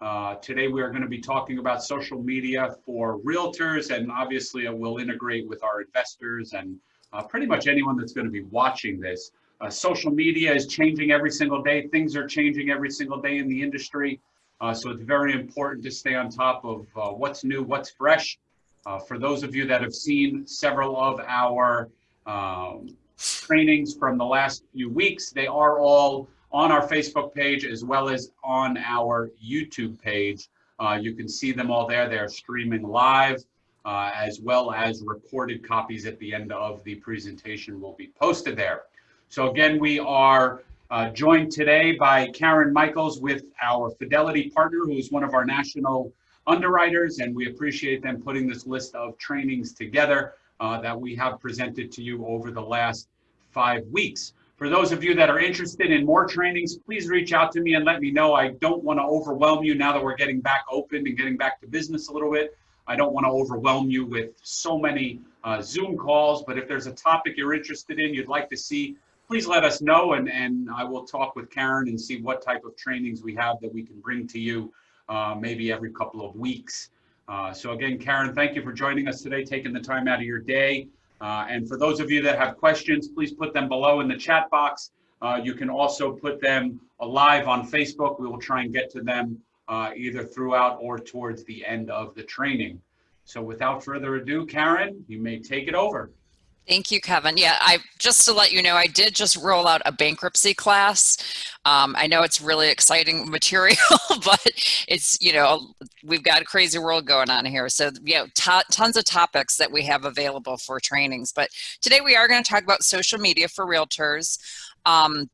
Uh, today we are going to be talking about social media for realtors and obviously it will integrate with our investors and uh, pretty much anyone that's going to be watching this. Uh, social media is changing every single day. Things are changing every single day in the industry. Uh, so it's very important to stay on top of uh, what's new, what's fresh. Uh, for those of you that have seen several of our um, trainings from the last few weeks, they are all on our Facebook page as well as on our YouTube page. Uh, you can see them all there. They're streaming live uh, as well as recorded copies at the end of the presentation will be posted there. So again, we are uh, joined today by Karen Michaels with our Fidelity partner, who is one of our national underwriters, and we appreciate them putting this list of trainings together uh, that we have presented to you over the last five weeks. For those of you that are interested in more trainings, please reach out to me and let me know. I don't want to overwhelm you now that we're getting back open and getting back to business a little bit. I don't want to overwhelm you with so many uh, Zoom calls, but if there's a topic you're interested in, you'd like to see, please let us know and, and I will talk with Karen and see what type of trainings we have that we can bring to you uh, maybe every couple of weeks. Uh, so again, Karen, thank you for joining us today, taking the time out of your day. Uh, and for those of you that have questions, please put them below in the chat box. Uh, you can also put them live on Facebook. We will try and get to them uh, either throughout or towards the end of the training. So without further ado, Karen, you may take it over. Thank you, Kevin. Yeah, I just to let you know, I did just roll out a bankruptcy class. Um, I know it's really exciting material, but it's, you know, we've got a crazy world going on here. So, know, tons of topics that we have available for trainings. But today we are going to talk about social media for realtors. Um,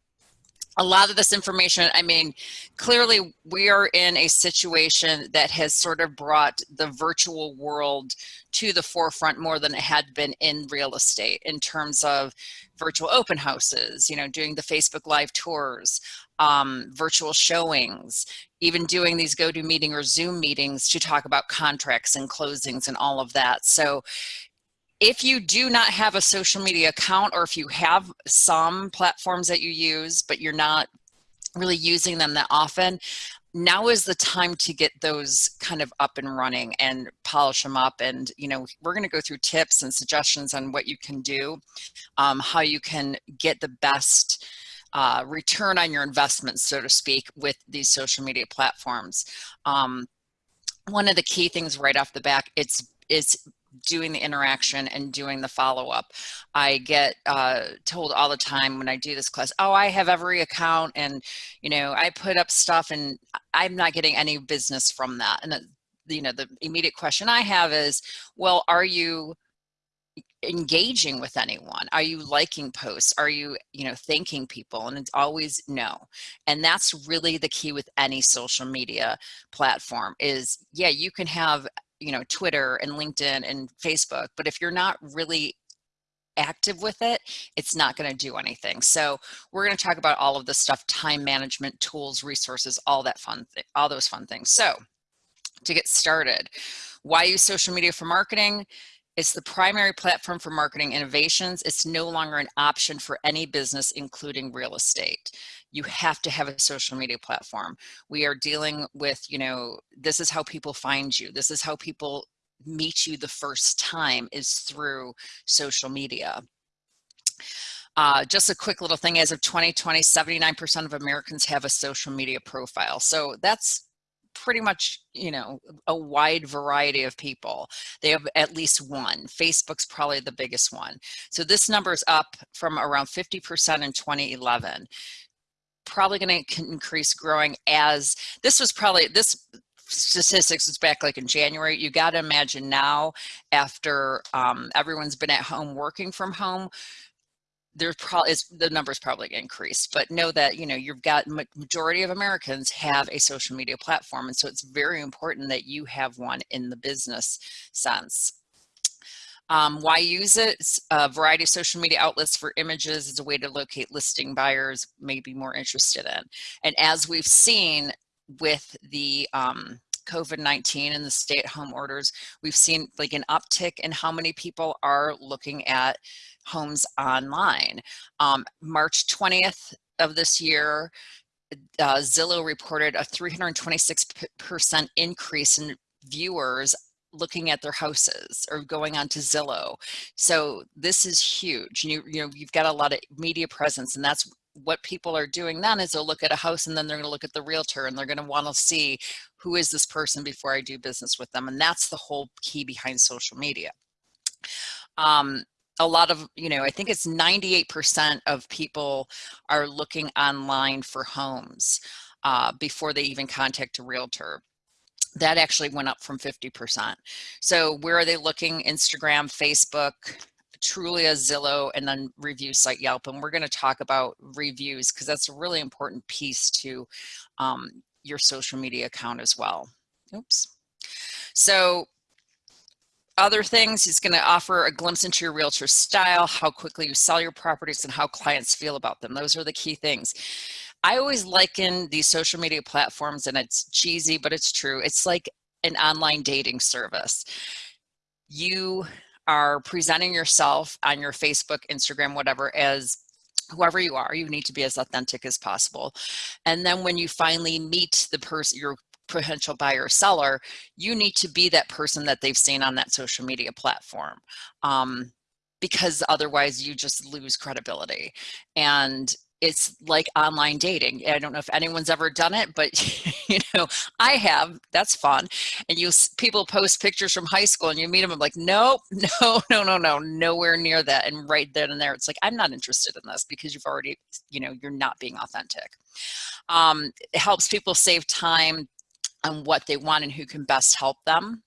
a lot of this information, I mean, clearly we are in a situation that has sort of brought the virtual world to the forefront more than it had been in real estate in terms of virtual open houses, you know, doing the Facebook live tours, um, virtual showings, even doing these GoToMeeting or Zoom meetings to talk about contracts and closings and all of that. So if you do not have a social media account or if you have some platforms that you use but you're not really using them that often now is the time to get those kind of up and running and polish them up. And you know we're going to go through tips and suggestions on what you can do um, how you can get the best uh, return on your investment so to speak with these social media platforms. Um, one of the key things right off the back it's it's doing the interaction and doing the follow-up. I get uh, told all the time when I do this class, oh, I have every account and, you know, I put up stuff and I'm not getting any business from that. And, you know, the immediate question I have is, well, are you engaging with anyone are you liking posts are you you know thanking people and it's always no and that's really the key with any social media platform is yeah you can have you know, Twitter and LinkedIn and Facebook, but if you're not really active with it, it's not going to do anything. So we're going to talk about all of this stuff, time management, tools, resources, all that fun, all those fun things. So to get started, why use social media for marketing? It's the primary platform for marketing innovations. It's no longer an option for any business, including real estate. You have to have a social media platform. We are dealing with, you know, this is how people find you. This is how people meet you the first time is through social media. Uh, just a quick little thing, as of 2020, 79% of Americans have a social media profile. So that's pretty much, you know, a wide variety of people. They have at least one. Facebook's probably the biggest one. So this number is up from around 50% in 2011. Probably going to increase growing as this was probably this statistics is back like in January. You got to imagine now after um, everyone's been at home working from home, there's probably the numbers probably increased but know that you know you've got majority of americans have a social media platform and so it's very important that you have one in the business sense um, why use it? A variety of social media outlets for images is a way to locate listing buyers may be more interested in. And as we've seen with the um, COVID-19 and the stay-at-home orders, we've seen like an uptick in how many people are looking at homes online. Um, March 20th of this year, uh, Zillow reported a 326% increase in viewers looking at their houses or going on to Zillow. So this is huge. You, you know, you've got a lot of media presence and that's what people are doing then is they'll look at a house and then they're going to look at the realtor and they're going to want to see who is this person before I do business with them. And that's the whole key behind social media. Um, a lot of, you know, I think it's 98% of people are looking online for homes uh, before they even contact a realtor that actually went up from 50%. So where are they looking? Instagram, Facebook, Trulia, Zillow, and then review site Yelp. And we're going to talk about reviews because that's a really important piece to um, your social media account as well. Oops. So other things, he's going to offer a glimpse into your realtor style, how quickly you sell your properties, and how clients feel about them. Those are the key things. I always liken these social media platforms, and it's cheesy, but it's true. It's like an online dating service. You are presenting yourself on your Facebook, Instagram, whatever, as whoever you are, you need to be as authentic as possible. And then when you finally meet the person, your potential buyer or seller, you need to be that person that they've seen on that social media platform. Um, because otherwise you just lose credibility. And it's like online dating. I don't know if anyone's ever done it, but you know, I have, that's fun. And you people post pictures from high school and you meet them, I'm like, nope, no, no, no, no, nowhere near that. And right then and there, it's like, I'm not interested in this because you've already, you know, you're not being authentic. Um, it helps people save time on what they want and who can best help them.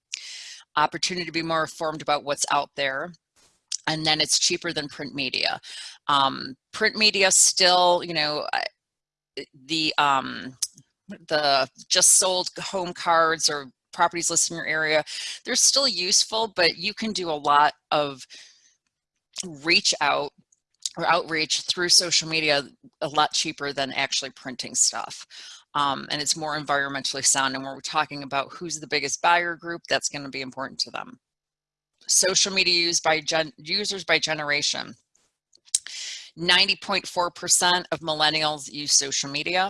Opportunity to be more informed about what's out there and then it's cheaper than print media. Um, print media still, you know, the um, the just sold home cards or properties listed in your area, they're still useful, but you can do a lot of reach out or outreach through social media a lot cheaper than actually printing stuff. Um, and it's more environmentally sound. And when we're talking about who's the biggest buyer group, that's going to be important to them. Social media used by gen users by generation. 90.4% of millennials use social media.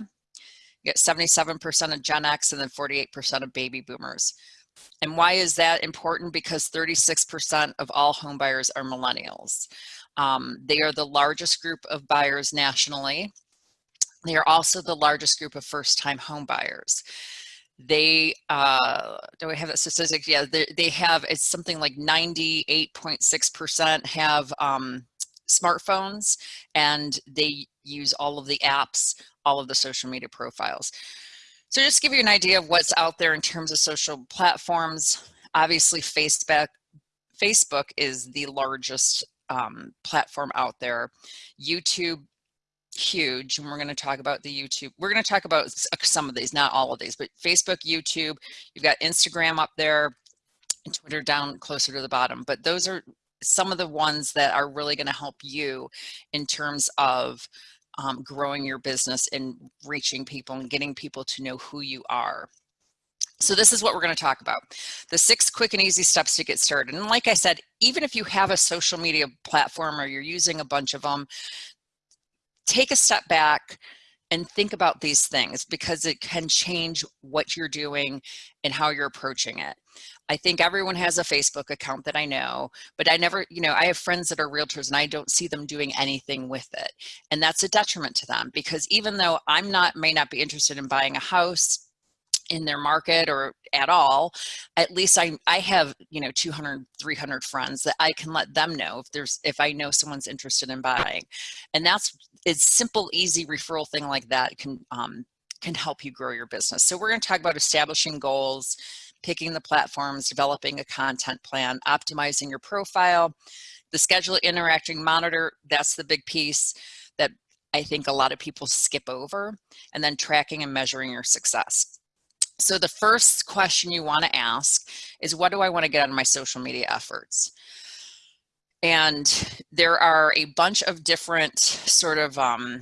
You get 77% of Gen X and then 48% of baby boomers. And why is that important? Because 36% of all home buyers are millennials. Um, they are the largest group of buyers nationally. They are also the largest group of first-time home buyers. They, uh, do I have that statistic? Yeah, they, they have, it's something like 98.6% have um, smartphones and they use all of the apps, all of the social media profiles. So just give you an idea of what's out there in terms of social platforms. Obviously Facebook, Facebook is the largest um, platform out there. YouTube, huge. And we're going to talk about the YouTube. We're going to talk about some of these, not all of these, but Facebook, YouTube, you've got Instagram up there and Twitter down closer to the bottom. But those are some of the ones that are really going to help you in terms of um, growing your business and reaching people and getting people to know who you are. So this is what we're going to talk about. The six quick and easy steps to get started. And like I said, even if you have a social media platform or you're using a bunch of them, take a step back and think about these things because it can change what you're doing and how you're approaching it. I think everyone has a Facebook account that I know, but I never, you know, I have friends that are realtors and I don't see them doing anything with it. And that's a detriment to them because even though I'm not, may not be interested in buying a house, in their market or at all at least i i have you know 200 300 friends that i can let them know if there's if i know someone's interested in buying and that's it's simple easy referral thing like that can um, can help you grow your business so we're going to talk about establishing goals picking the platforms, developing a content plan, optimizing your profile, the schedule interacting monitor, that's the big piece that I think a lot of people skip over, and then tracking and measuring your success. So the first question you want to ask is what do I want to get out of my social media efforts? And there are a bunch of different sort of um,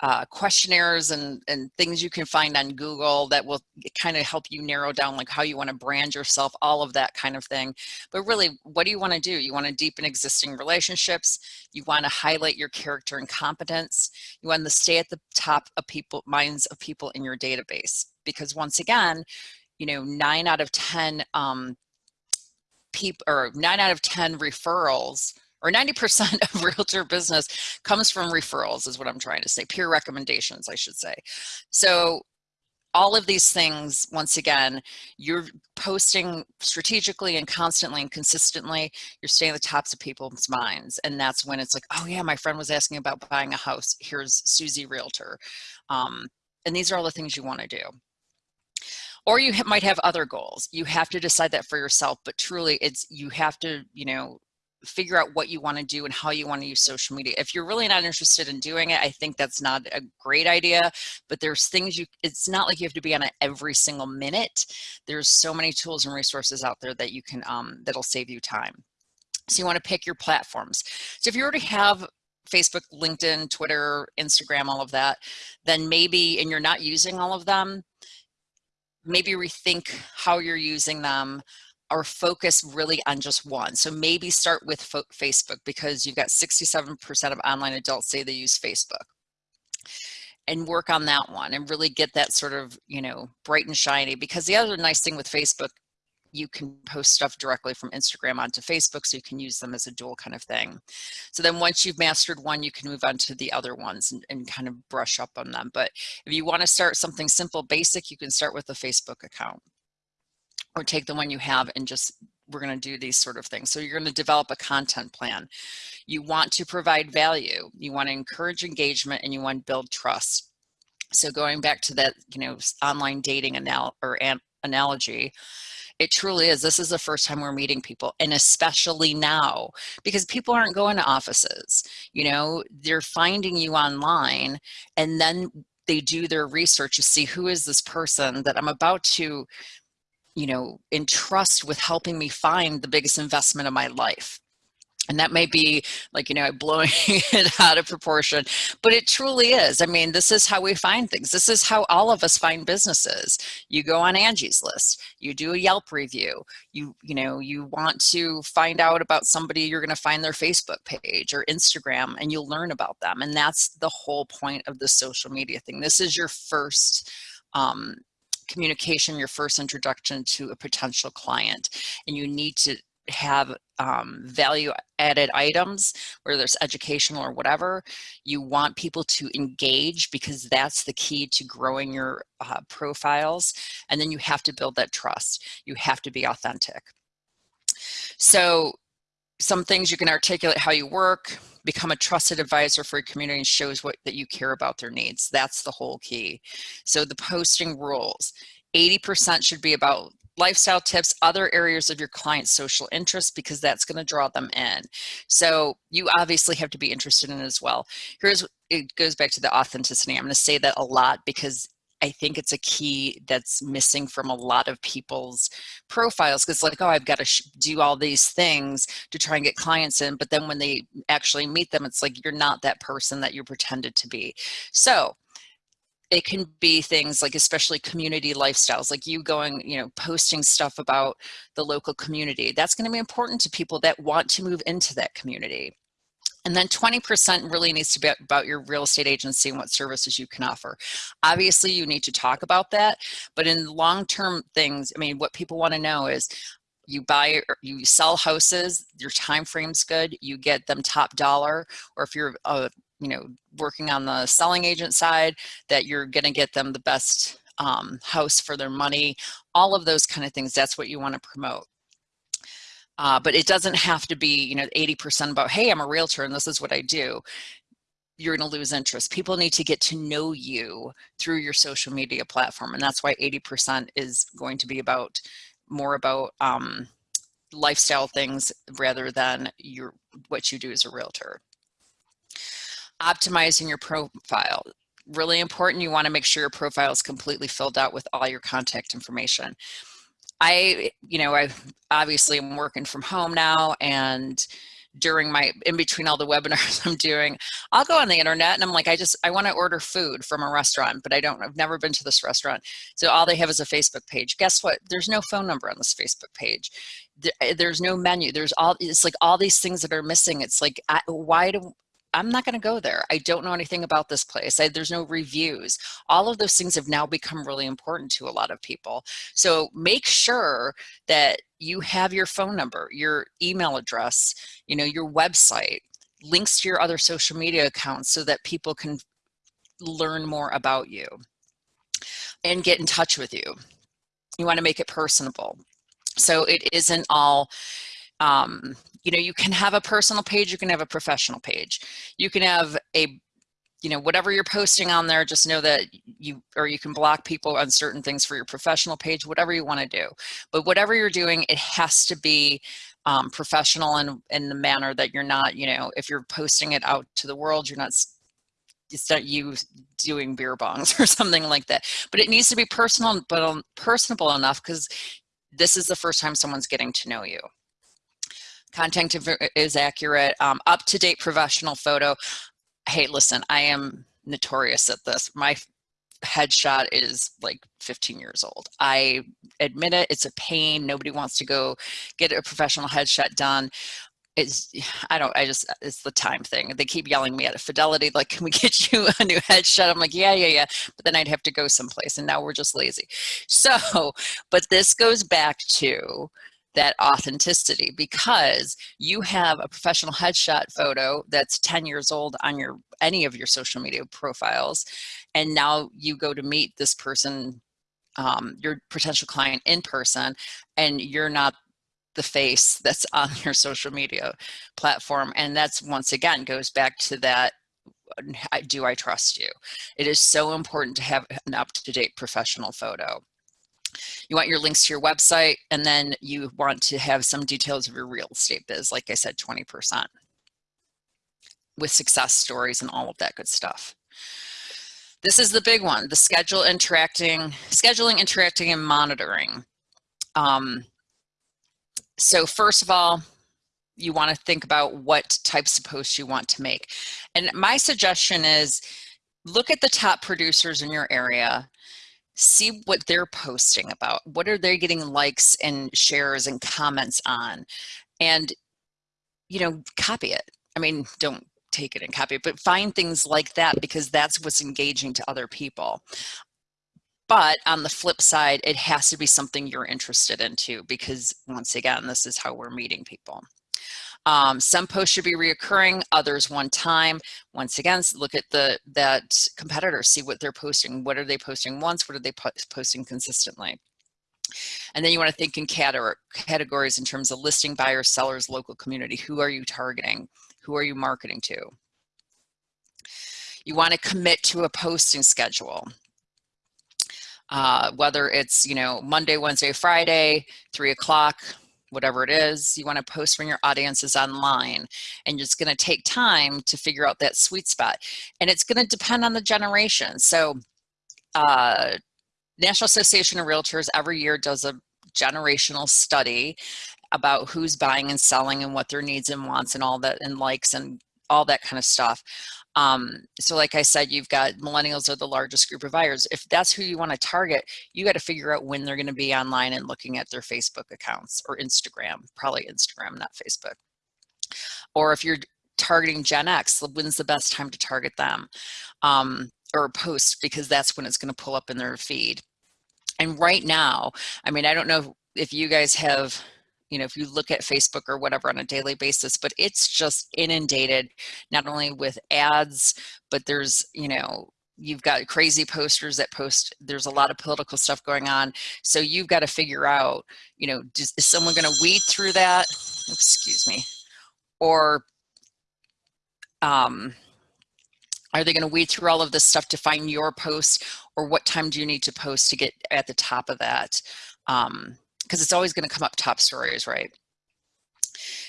uh, questionnaires and, and things you can find on Google that will kind of help you narrow down like how you want to brand yourself, all of that kind of thing. But really, what do you want to do? You want to deepen existing relationships. You want to highlight your character and competence. You want to stay at the top of people minds of people in your database. Because once again, you know, nine out of 10 um, people or nine out of 10 referrals or 90% of realtor business comes from referrals is what I'm trying to say, peer recommendations, I should say. So all of these things, once again, you're posting strategically and constantly and consistently, you're staying at the tops of people's minds. And that's when it's like, oh yeah, my friend was asking about buying a house. Here's Susie Realtor. Um, and these are all the things you wanna do or you might have other goals you have to decide that for yourself but truly it's you have to you know figure out what you want to do and how you want to use social media. If you're really not interested in doing it, I think that's not a great idea, but there's things you, it's not like you have to be on it every single minute. There's so many tools and resources out there that you can, um, that'll save you time. So you want to pick your platforms. So if you already have Facebook, LinkedIn, Twitter, Instagram, all of that, then maybe, and you're not using all of them, maybe rethink how you're using them, or focus really on just one. So maybe start with Facebook because you've got 67% of online adults say they use Facebook and work on that one and really get that sort of, you know, bright and shiny because the other nice thing with Facebook, you can post stuff directly from Instagram onto Facebook so you can use them as a dual kind of thing. So then once you've mastered one, you can move on to the other ones and, and kind of brush up on them. But if you want to start something simple, basic, you can start with a Facebook account or take the one you have and just we're going to do these sort of things. So you're going to develop a content plan. You want to provide value. You want to encourage engagement and you want to build trust. So going back to that, you know, online dating anal or an analogy, it truly is. This is the first time we're meeting people and especially now because people aren't going to offices, you know, they're finding you online and then they do their research to see who is this person that I'm about to you know, entrust with helping me find the biggest investment of my life. And that may be like, you know, blowing it out of proportion, but it truly is. I mean, this is how we find things. This is how all of us find businesses. You go on Angie's list, you do a Yelp review, you, you know, you want to find out about somebody, you're going to find their Facebook page or Instagram and you'll learn about them. And that's the whole point of the social media thing. This is your first, um, communication, your first introduction to a potential client, and you need to have um, value added items, whether it's educational or whatever, you want people to engage because that's the key to growing your uh, profiles. And then you have to build that trust. You have to be authentic. So some things you can articulate how you work, become a trusted advisor for your community and shows what that you care about their needs. That's the whole key. So the posting rules, 80% should be about lifestyle tips, other areas of your client's social interest because that's going to draw them in. So you obviously have to be interested in it as well. Here's, it goes back to the authenticity. I'm going to say that a lot because I think it's a key that's missing from a lot of people's profiles because like, oh, I've got to do all these things to try and get clients in. But then when they actually meet them, it's like, you're not that person that you pretended to be. So it can be things like especially community lifestyles like you going you know posting stuff about the local community that's going to be important to people that want to move into that community and then 20% really needs to be about your real estate agency and what services you can offer. Obviously, you need to talk about that, but in long-term things, I mean, what people want to know is you buy you sell houses your time frame's good you get them top dollar or if you're a you know working on the selling agent side that you're going to get them the best um, house for their money all of those kind of things that's what you want to promote uh, but it doesn't have to be, you know, 80% about, hey, I'm a realtor and this is what I do. You're going to lose interest. People need to get to know you through your social media platform. And that's why 80% is going to be about more about um, lifestyle things rather than your what you do as a realtor. Optimizing your profile really important. You want to make sure your profile is completely filled out with all your contact information. I, you know, I obviously am working from home now and during my in between all the webinars I'm doing, I'll go on the internet and I'm like, I just I want to order food from a restaurant, but I don't I've never been to this restaurant. So all they have is a Facebook page. Guess what? There's no phone number on this Facebook page. Eh, there's no menu. There's all it's like all these things that are missing. It's like I, why do I'm not going to go there. I don't know anything about this place. I, there's no reviews. All of those things have now become really important to a lot of people. So make sure that you have your phone number, your email address, you know, your website, links to your other social media accounts so that people can learn more about you and get in touch with you. You want to make it personable. So it isn't all, um, you know, you can have a personal page, you can have a professional page. You can have a you know, whatever you're posting on there, just know that you, or you can block people on certain things for your professional page, whatever you want to do. But whatever you're doing, it has to be um, professional and in the manner that you're not, you know, if you're posting it out to the world, you're not it's not you doing beer bongs or something like that. But it needs to be personal, but um, personable enough because this is the first time someone's getting to know you. Content is accurate, um, up-to-date professional photo hey, listen, I am notorious at this. My headshot is like 15 years old. I admit it, it's a pain. Nobody wants to go get a professional headshot done. It's, I don't, I just, it's the time thing. They keep yelling me at a fidelity, like, can we get you a new headshot? I'm like, yeah, yeah, yeah. But then I'd have to go someplace and now we're just lazy. So, but this goes back to that authenticity because you have a professional headshot photo that's 10 years old on your any of your social media profiles and now you go to meet this person um, your potential client in person and you're not the face that's on your social media platform and that's once again goes back to that do I trust you? It is so important to have an up-to-date professional photo. You want your links to your website, and then you want to have some details of your real estate biz, like I said, 20% with success stories and all of that good stuff. This is the big one, the schedule interacting, scheduling, interacting, and monitoring. Um, so first of all, you want to think about what types of posts you want to make. And my suggestion is look at the top producers in your area see what they're posting about. What are they getting likes and shares and comments on? And, you know, copy it. I mean, don't take it and copy it, but find things like that because that's what's engaging to other people. But on the flip side, it has to be something you're interested in too, because once again, this is how we're meeting people. Um, some posts should be reoccurring, others one time. Once again, look at the that competitor, see what they're posting. What are they posting once? What are they po posting consistently? And then you want to think in categories in terms of listing buyers, sellers, local community. Who are you targeting? Who are you marketing to? You want to commit to a posting schedule. Uh, whether it's, you know, Monday, Wednesday, Friday, three o'clock, whatever it is you want to post when your audience is online and it's going to take time to figure out that sweet spot and it's going to depend on the generation so uh, National Association of Realtors every year does a generational study about who's buying and selling and what their needs and wants and all that and likes and all that kind of stuff. Um, so like I said, you've got millennials are the largest group of buyers. If that's who you want to target, you got to figure out when they're going to be online and looking at their Facebook accounts or Instagram, probably Instagram, not Facebook. Or if you're targeting Gen X, when's the best time to target them? Um, or post because that's when it's going to pull up in their feed. And right now, I mean, I don't know if you guys have you know, if you look at Facebook or whatever on a daily basis, but it's just inundated not only with ads, but there's, you know, you've got crazy posters that post, there's a lot of political stuff going on. So you've got to figure out, you know, is someone going to weed through that? Excuse me. Or, um, are they going to weed through all of this stuff to find your post or what time do you need to post to get at the top of that? Um, because it's always going to come up top stories, right?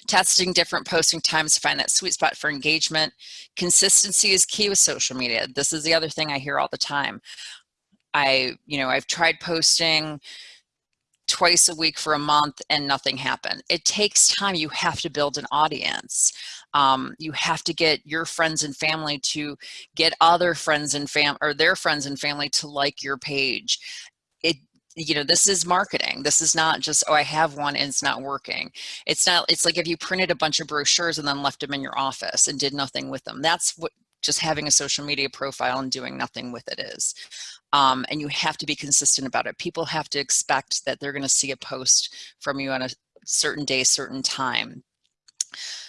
Testing different posting times to find that sweet spot for engagement. Consistency is key with social media. This is the other thing I hear all the time. I, you know, I've tried posting twice a week for a month and nothing happened. It takes time. You have to build an audience. Um, you have to get your friends and family to get other friends and fam or their friends and family to like your page. You know this is marketing this is not just oh i have one and it's not working it's not it's like if you printed a bunch of brochures and then left them in your office and did nothing with them that's what just having a social media profile and doing nothing with it is um, and you have to be consistent about it. People have to expect that they're going to see a post from you on a certain day, certain time.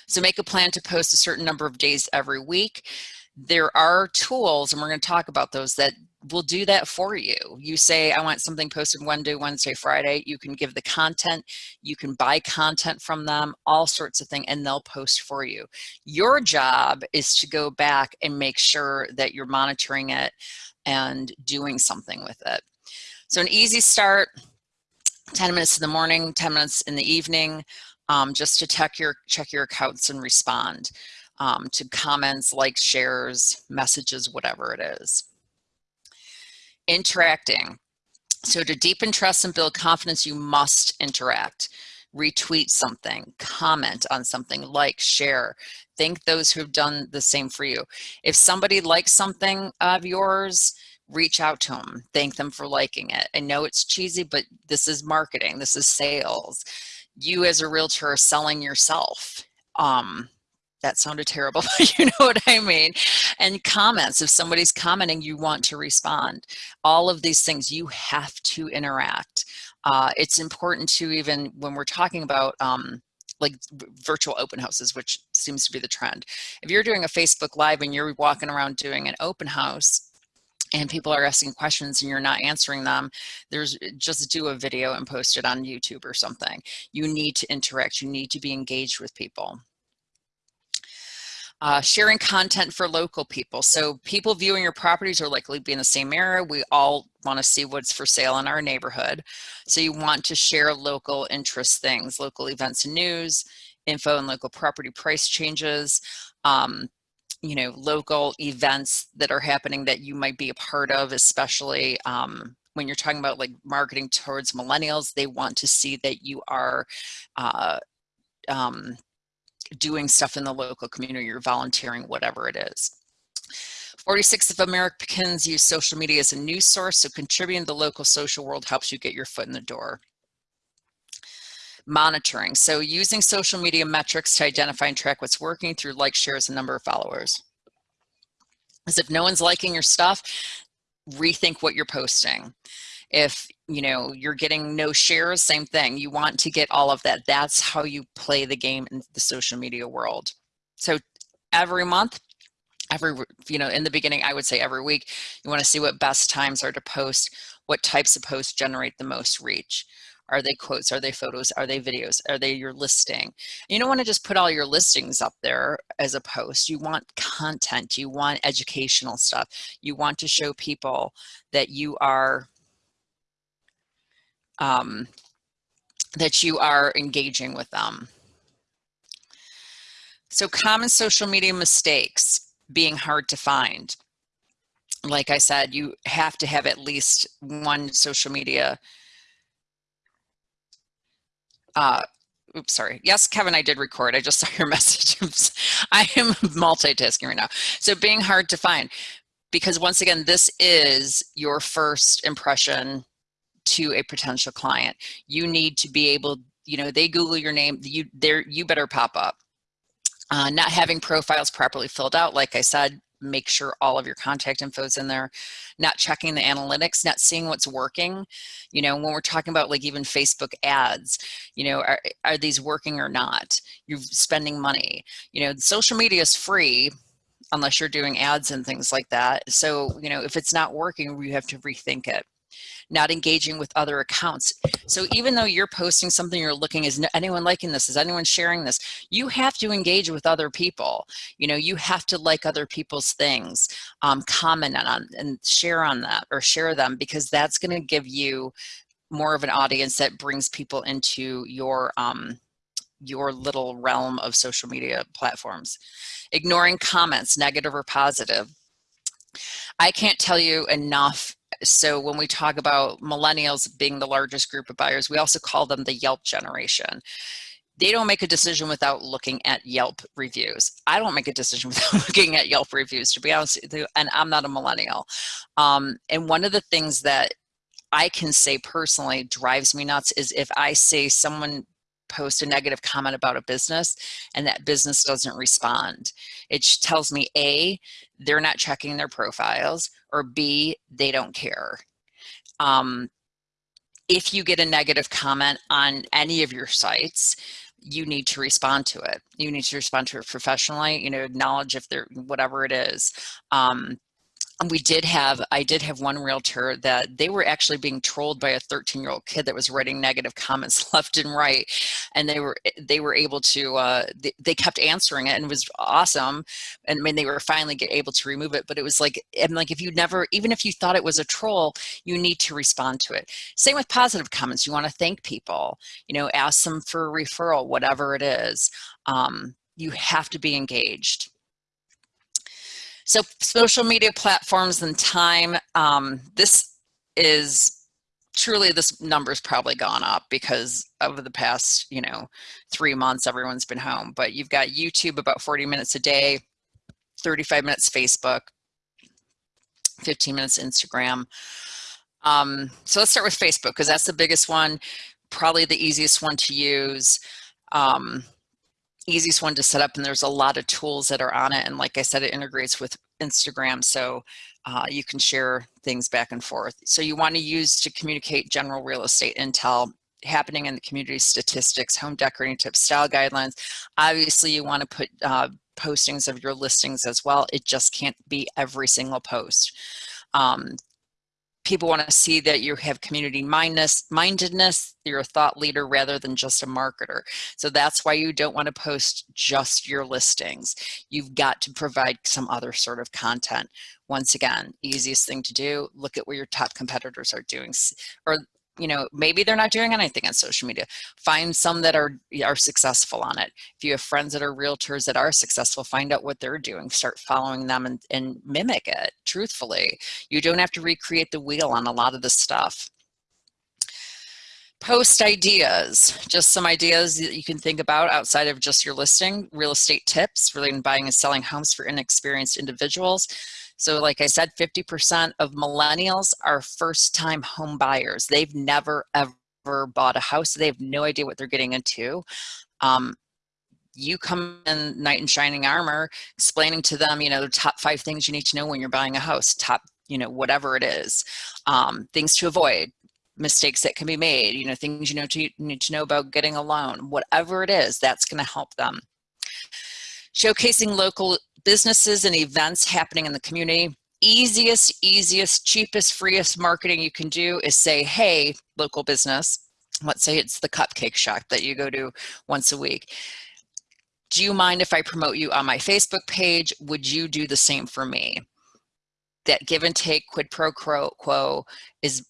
So make a plan to post a certain number of days every week. There are tools, and we're going to talk about those, that will do that for you. You say, I want something posted Monday, Wednesday, Friday. You can give the content. You can buy content from them, all sorts of things, and they'll post for you. Your job is to go back and make sure that you're monitoring it and doing something with it. So an easy start, 10 minutes in the morning, 10 minutes in the evening, um, just to check your, check your accounts and respond um, to comments, likes, shares, messages, whatever it is. Interacting. So to deepen trust and build confidence, you must interact. Retweet something, comment on something, like, share. Thank those who have done the same for you. If somebody likes something of yours, reach out to them, thank them for liking it. I know it's cheesy, but this is marketing, this is sales. You as a realtor are selling yourself. Um, that sounded terrible, but you know what I mean. And comments, if somebody's commenting, you want to respond. All of these things, you have to interact. Uh, it's important to even, when we're talking about um, like virtual open houses, which seems to be the trend. If you're doing a Facebook Live and you're walking around doing an open house, and people are asking questions and you're not answering them, there's just do a video and post it on YouTube or something. You need to interact. You need to be engaged with people. Uh, sharing content for local people. So people viewing your properties are likely to be in the same area. We all want to see what's for sale in our neighborhood. So you want to share local interest things, local events and news, info and local property price changes, um, you know, local events that are happening that you might be a part of, especially um, when you're talking about like marketing towards millennials, they want to see that you are uh, um, doing stuff in the local community, you're volunteering, whatever it is. 46 of Americans use social media as a news source, so contributing to the local social world helps you get your foot in the door. Monitoring, so using social media metrics to identify and track what's working through like, shares, and number of followers. As if no one's liking your stuff, rethink what you're posting. If you know you're getting no shares, same thing. You want to get all of that. That's how you play the game in the social media world. So every month, every you know in the beginning i would say every week you want to see what best times are to post what types of posts generate the most reach are they quotes are they photos are they videos are they your listing you don't want to just put all your listings up there as a post you want content you want educational stuff you want to show people that you are um, that you are engaging with them. So common social media mistakes being hard to find. Like I said, you have to have at least one social media. Uh, oops, sorry. Yes, Kevin, I did record. I just saw your message. I am multitasking right now. So being hard to find because once again, this is your first impression to a potential client. You need to be able, you know, they Google your name, you there, you better pop up. Uh, not having profiles properly filled out, like I said, make sure all of your contact info is in there. Not checking the analytics not seeing what's working. You know when we're talking about like even facebook ads you know are, are these working or not? You're spending money. You know social media is free unless you're doing ads and things like that. So you know if it's not working you have to rethink it not engaging with other accounts. So even though you're posting something, you're looking, is anyone liking this? Is anyone sharing this? You have to engage with other people. You know, you have to like other people's things, um, comment on and share on that or share them because that's going to give you more of an audience that brings people into your um, your little realm of social media platforms. Ignoring comments, negative or positive. I can't tell you enough so when we talk about millennials being the largest group of buyers, we also call them the Yelp generation. They don't make a decision without looking at Yelp reviews. I don't make a decision without looking at Yelp reviews, to be honest with you, and I'm not a millennial. Um, and one of the things that I can say personally drives me nuts is if I say someone post a negative comment about a business and that business doesn't respond. It tells me A, they're not checking their profiles, or B, they don't care. Um, if you get a negative comment on any of your sites, you need to respond to it. You need to respond to it professionally, you know, acknowledge if they're whatever it is. Um, we did have i did have one realtor that they were actually being trolled by a 13 year old kid that was writing negative comments left and right. And they were they were able to uh, they, they, kept answering it and it was awesome. And i mean they were finally get able to remove it but it was like and like if you never even if you thought it was a troll you need to respond to it. Same with positive comments. You want to thank people you know ask them for a referral whatever it is. Um, you have to be engaged so social media platforms and time, um, this is truly this number's probably gone up because over the past, you know, three months, everyone's been home. But you've got YouTube about 40 minutes a day, 35 minutes Facebook, 15 minutes Instagram. Um, so let's start with Facebook because that's the biggest one, probably the easiest one to use. Um, easiest one to set up and there's a lot of tools that are on it and like I said it integrates with Instagram so uh, you can share things back and forth. So you want to use to communicate general real estate intel happening in the community statistics, home decorating tips, style guidelines. Obviously you want to put uh, postings of your listings as well. It just can't be every single post. Um, people want to see that you have community mindedness, you're a thought leader rather than just a marketer. So that's why you don't want to post just your listings. You've got to provide some other sort of content. Once again, easiest thing to do, look at what your top competitors are doing or you know, maybe they're not doing anything on social media. Find some that are are successful on it. If you have friends that are realtors that are successful, find out what they're doing. Start following them and, and mimic it, truthfully. You don't have to recreate the wheel on a lot of this stuff. Post ideas, just some ideas that you can think about outside of just your listing. Real estate tips relating buying and selling homes for inexperienced individuals so like I said, 50% of millennials are first time home buyers. They've never ever bought a house. They have no idea what they're getting into. Um, you come in knight in shining armor explaining to them, you know, the top five things you need to know when you're buying a house, top, you know, whatever it is, um, things to avoid, mistakes that can be made, you know, things you know to, need to know about getting a loan, whatever it is, that's going to help them. Showcasing local businesses and events happening in the community. Easiest, easiest, cheapest, freest marketing you can do is say, hey, local business, let's say it's the cupcake shop that you go to once a week. Do you mind if I promote you on my Facebook page? Would you do the same for me? That give and take quid pro quo is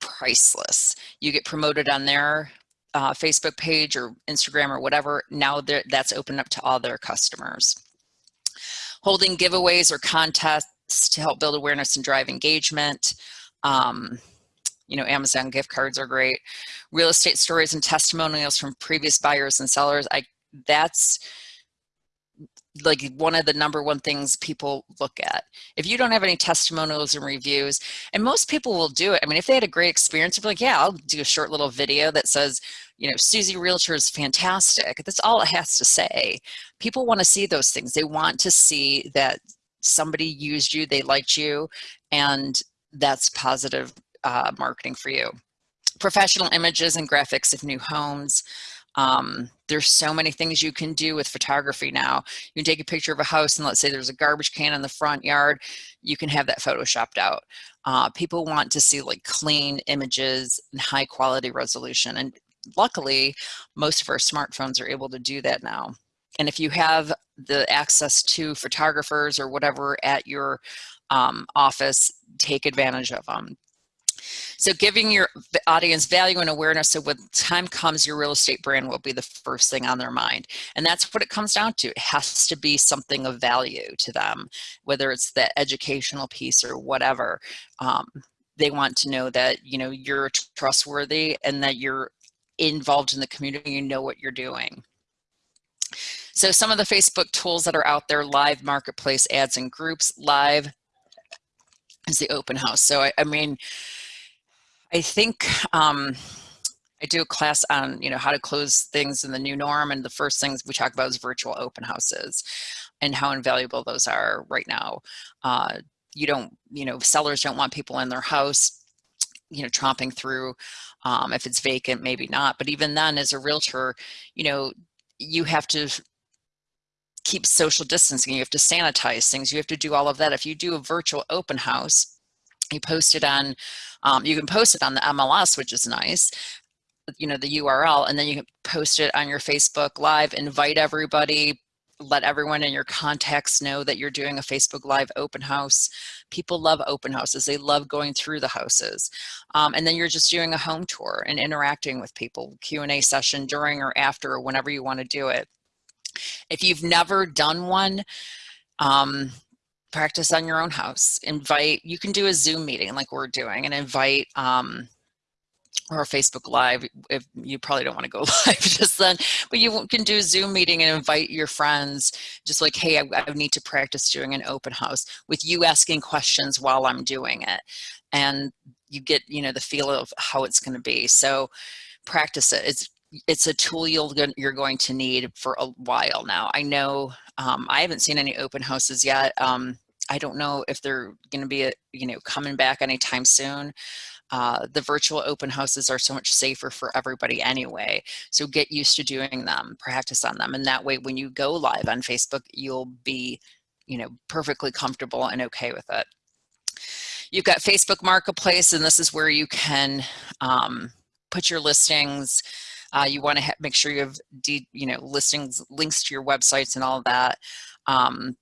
priceless. You get promoted on their uh, Facebook page or Instagram or whatever. Now that's open up to all their customers holding giveaways or contests to help build awareness and drive engagement. Um, you know, Amazon gift cards are great. Real estate stories and testimonials from previous buyers and sellers. I that's like one of the number one things people look at. If you don't have any testimonials and reviews, and most people will do it. I mean, if they had a great experience, they're like, yeah, I'll do a short little video that says, you know, Susie Realtor is fantastic. That's all it has to say. People want to see those things. They want to see that somebody used you, they liked you, and that's positive uh, marketing for you. Professional images and graphics of new homes. Um, there's so many things you can do with photography now. You can take a picture of a house and let's say there's a garbage can in the front yard, you can have that photoshopped out. Uh, people want to see like clean images and high quality resolution. And luckily, most of our smartphones are able to do that now. And if you have the access to photographers or whatever at your um, office, take advantage of them. So giving your audience value and awareness so when time comes, your real estate brand will be the first thing on their mind. And that's what it comes down to. It has to be something of value to them, whether it's the educational piece or whatever. Um, they want to know that, you know, you're trustworthy and that you're involved in the community, you know what you're doing. So some of the Facebook tools that are out there, live marketplace ads and groups, live is the open house. So I, I mean, I think um, I do a class on, you know, how to close things in the new norm. And the first things we talk about is virtual open houses and how invaluable those are right now. Uh, you don't, you know, sellers don't want people in their house, you know, tromping through. Um, if it's vacant, maybe not. But even then, as a realtor, you know, you have to keep social distancing. You have to sanitize things. You have to do all of that. If you do a virtual open house, you post it on, um, you can post it on the MLS, which is nice, you know, the URL, and then you can post it on your Facebook Live, invite everybody, let everyone in your contacts know that you're doing a Facebook Live open house. People love open houses. They love going through the houses. Um, and then you're just doing a home tour and interacting with people, Q&A session during or after or whenever you want to do it. If you've never done one, um, practice on your own house. Invite, you can do a Zoom meeting like we're doing and invite um, or Facebook Live, if you probably don't want to go live just then, but you can do a Zoom meeting and invite your friends, just like, hey, I, I, need to practice doing an open house with you asking questions while I'm doing it. And you get, you know, the feel of how it's going to be. So practice it. It's it's a tool you'll you're going to need for a while now. I know um, I haven't seen any open houses yet. Um, I don't know if they're going to be, a, you know, coming back anytime soon. Uh, the virtual open houses are so much safer for everybody anyway. So get used to doing them, practice on them. And that way, when you go live on Facebook, you'll be, you know, perfectly comfortable and okay with it. You've got Facebook Marketplace, and this is where you can um, put your listings. Uh, you want to make sure you have, you know, listings, links to your websites and all that. Um,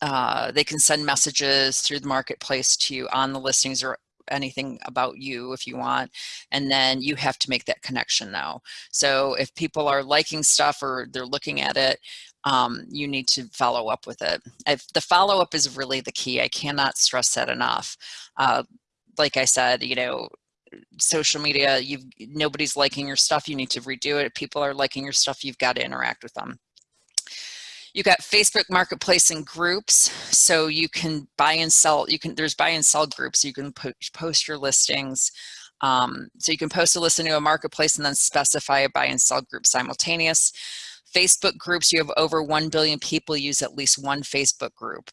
uh, they can send messages through the marketplace to you on the listings or anything about you if you want and then you have to make that connection now. So if people are liking stuff or they're looking at it um, you need to follow up with it. If the follow-up is really the key I cannot stress that enough. Uh, like I said you know social media you've nobody's liking your stuff you need to redo it. If people are liking your stuff you've got to interact with them you got Facebook Marketplace and groups, so you can buy and sell. You can there's buy and sell groups. You can post your listings. Um, so you can post a listing to a marketplace and then specify a buy and sell group simultaneous. Facebook groups, you have over 1 billion people use at least one Facebook group.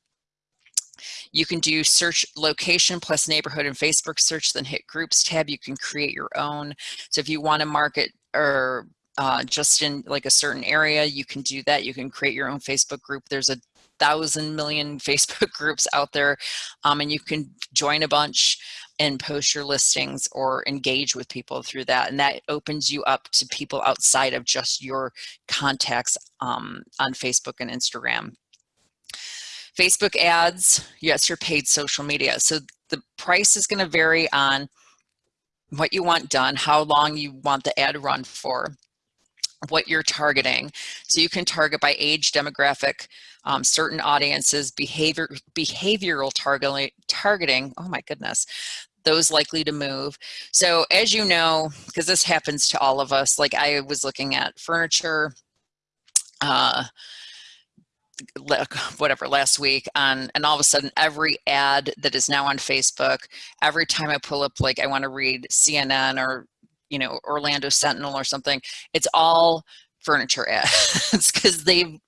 You can do search location plus neighborhood and Facebook search, then hit groups tab. You can create your own. So if you want to market or uh, just in like a certain area, you can do that. You can create your own Facebook group. There's a thousand million Facebook groups out there um, and you can join a bunch and post your listings or engage with people through that. And that opens you up to people outside of just your contacts um, on Facebook and Instagram. Facebook ads, yes, your paid social media. So the price is gonna vary on what you want done, how long you want the ad run for what you're targeting. So you can target by age, demographic, um, certain audiences, behavior, behavioral targeting, targeting, oh my goodness, those likely to move. So as you know, because this happens to all of us, like I was looking at furniture, uh, whatever last week on and all of a sudden every ad that is now on facebook every time i pull up like i want to read cnn or you know, Orlando Sentinel or something. It's all furniture ads because they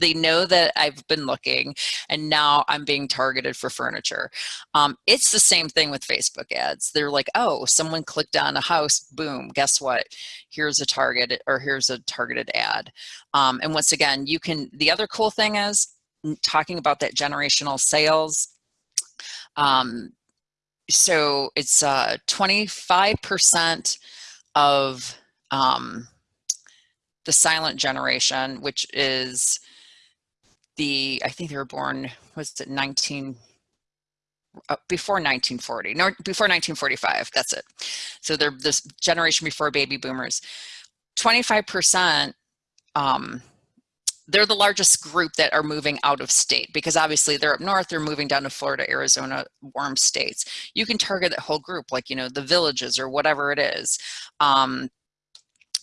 they know that I've been looking and now I'm being targeted for furniture. Um, it's the same thing with Facebook ads. They're like, oh, someone clicked on a house, boom, guess what? Here's a target or here's a targeted ad. Um, and once again, you can, the other cool thing is talking about that generational sales. Um, so it's 25% uh, of um, the silent generation, which is the, I think they were born, was it 19, uh, before 1940, no, before 1945, that's it. So they're this generation before baby boomers. 25% um, they're the largest group that are moving out of state because obviously they're up north, they're moving down to Florida, Arizona, warm states. You can target that whole group, like, you know, the villages or whatever it is. Um,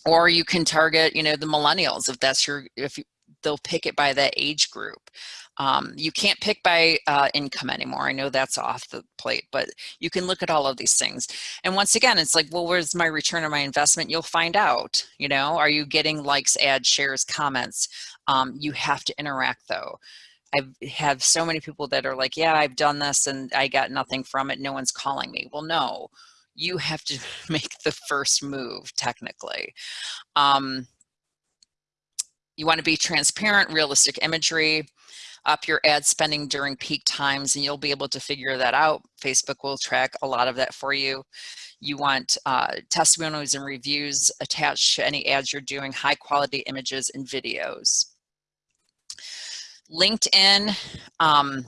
or you can target, you know, the millennials if that's your, if they'll pick it by that age group. Um, you can't pick by uh, income anymore. I know that's off the plate, but you can look at all of these things. And once again, it's like, well, where's my return on my investment? You'll find out, you know, are you getting likes, ads, shares, comments? Um, you have to interact though. I have so many people that are like, yeah, I've done this and I got nothing from it. No one's calling me. Well, no, you have to make the first move technically. Um, you want to be transparent, realistic imagery, up your ad spending during peak times and you'll be able to figure that out. Facebook will track a lot of that for you. You want uh, testimonials and reviews attached to any ads you're doing, high quality images and videos. LinkedIn, um,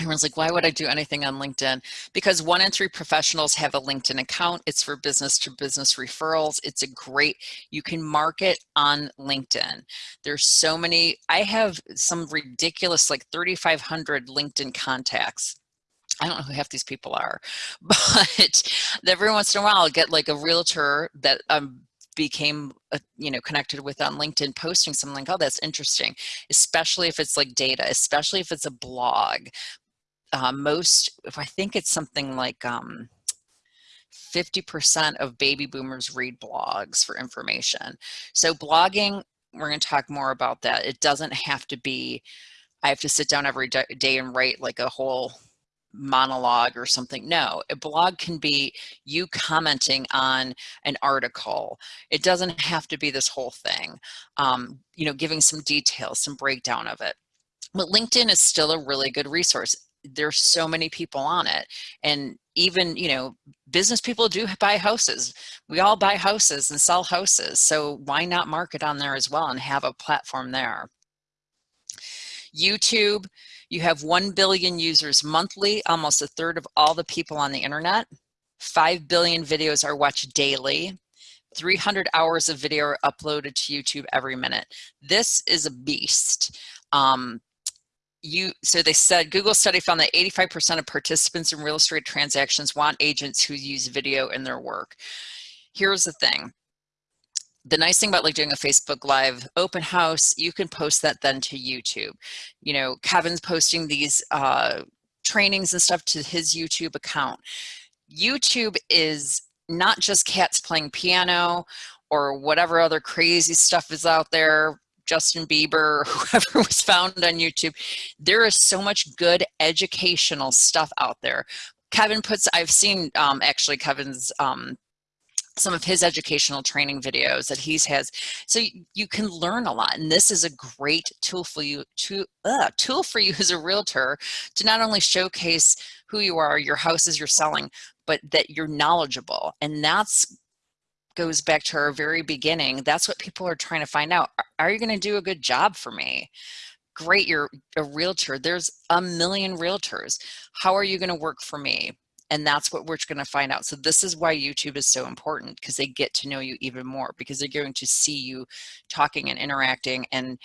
Everyone's like, why would I do anything on LinkedIn? Because one in three professionals have a LinkedIn account. It's for business to business referrals. It's a great, you can market on LinkedIn. There's so many, I have some ridiculous like 3,500 LinkedIn contacts. I don't know who half these people are, but every once in a while I'll get like a realtor that um, became uh, you know connected with on linkedin posting something like oh that's interesting especially if it's like data especially if it's a blog uh, most, if I think it's something like 50% um, of baby boomers read blogs for information. So blogging, we're going to talk more about that. It doesn't have to be, I have to sit down every day and write like a whole monologue or something. No, a blog can be you commenting on an article. It doesn't have to be this whole thing. Um, you know, giving some details, some breakdown of it. But LinkedIn is still a really good resource there's so many people on it and even you know business people do buy houses we all buy houses and sell houses so why not market on there as well and have a platform there youtube you have 1 billion users monthly almost a third of all the people on the internet 5 billion videos are watched daily 300 hours of video are uploaded to YouTube every minute. This is a beast. Um, you so they said google study found that 85% of participants in real estate transactions want agents who use video in their work. Here's the thing. The nice thing about like doing a facebook live open house you can post that then to youtube. You know kevin's posting these uh trainings and stuff to his youtube account. Youtube is not just cats playing piano or whatever other crazy stuff is out there Justin Bieber, whoever was found on YouTube. There is so much good educational stuff out there. Kevin puts, I've seen um, actually Kevin's um, some of his educational training videos that he's has so you, you, can learn a lot and this is a great tool for you to uh, tool for you as a realtor to not only showcase who you are your houses you're selling but that you're knowledgeable and that's goes back to our very beginning. That's what people are trying to find out. Are you going to do a good job for me? Great, you're a realtor. There's a million realtors. How are you going to work for me? And that's what we're going to find out. So this is why YouTube is so important because they get to know you even more because they're going to see you talking and interacting and